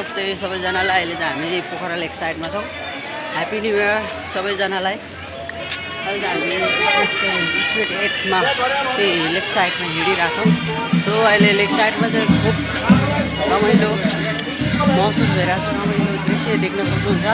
नमस्ते सबैजनालाई अहिले चाहिँ हामी पोखरा लेक साइडमा छौँ। ह्याप्पी न्यु इयर सबैजनालाई। अहिले चाहिँ हामी स्ट्रिट एटमा त्यही लेक साइडमा हिँडिरहेछौँ। सो अहिले लेक साइडमा चाहिँ खुब रमाइलो महसुस भइरहेको रमाइलो दृश्य देख्न सक्नुहुन्छ।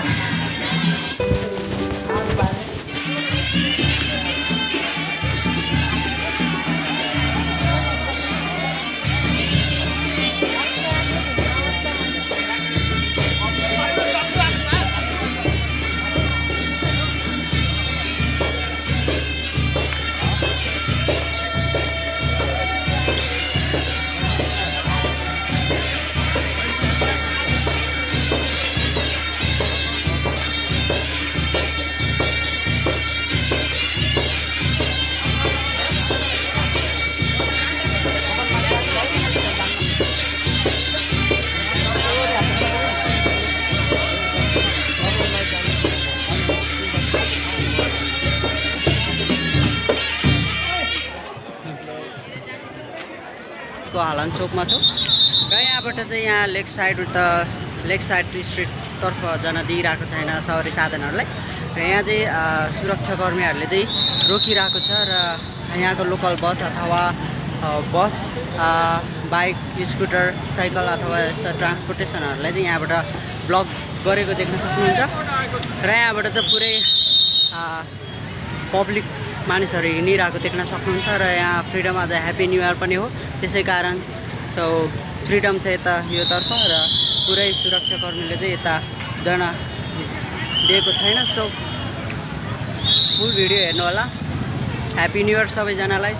को हालान चोकमा छौँ। र यहाँबाट चाहिँ यहाँ लेक साइड त लेक साइड स्ट्रिटतर्फ जान दिइरहेको छैन सवारी साधनहरूलाई। र यहाँ चाहिँ सुरक्षाकर्मीहरूले चाहिँ रोकिरहेको छ र यहाँको लोकल बस अथवा बस बाइक स्कुटर साइकल अथवा यस्ता ट्रान्सपोर्टेसनहरूलाई चाहिँ यहाँबाट ब्लक गरेको देख्न सक्नुहुन्छ। र यहाँबाट त पुरै पब्लिक मानिसहरू हिँडिरहेको देख्न सक्नुहुन्छ र यहाँ फ्रिडम आज ह्याप्पी न्यु इयर पनि हो। त्यसै कारण सो फ्रिडम छ यता योतर्फ र पुरै सुरक्षाकर्मीले चाहिँ यता जान दिएको छैन। सो फुल भिडियो हेर्नु होला ह्याप्पी न्यु इयर सबैजनालाई।